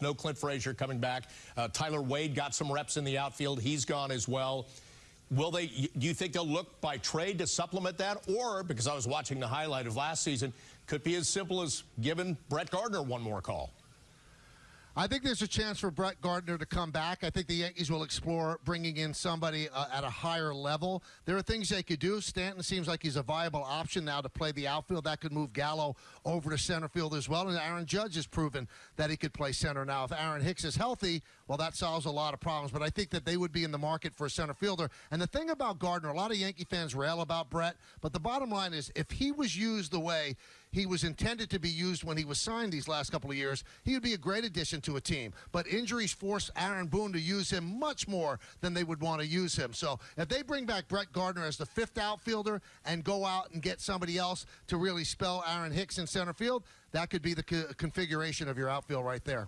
No Clint Frazier coming back. Uh, Tyler Wade got some reps in the outfield. He's gone as well. Will they? Do you think they'll look by trade to supplement that, or because I was watching the highlight of last season, could be as simple as giving Brett Gardner one more call? I think there's a chance for Brett Gardner to come back. I think the Yankees will explore bringing in somebody uh, at a higher level. There are things they could do. Stanton seems like he's a viable option now to play the outfield. That could move Gallo over to center field as well. And Aaron Judge has proven that he could play center now. If Aaron Hicks is healthy, well, that solves a lot of problems. But I think that they would be in the market for a center fielder. And the thing about Gardner, a lot of Yankee fans rail about Brett, but the bottom line is if he was used the way he was intended to be used when he was signed these last couple of years, he would be a great addition to a team. But injuries forced Aaron Boone to use him much more than they would want to use him. So if they bring back Brett Gardner as the fifth outfielder and go out and get somebody else to really spell Aaron Hicks in center field, that could be the co configuration of your outfield right there.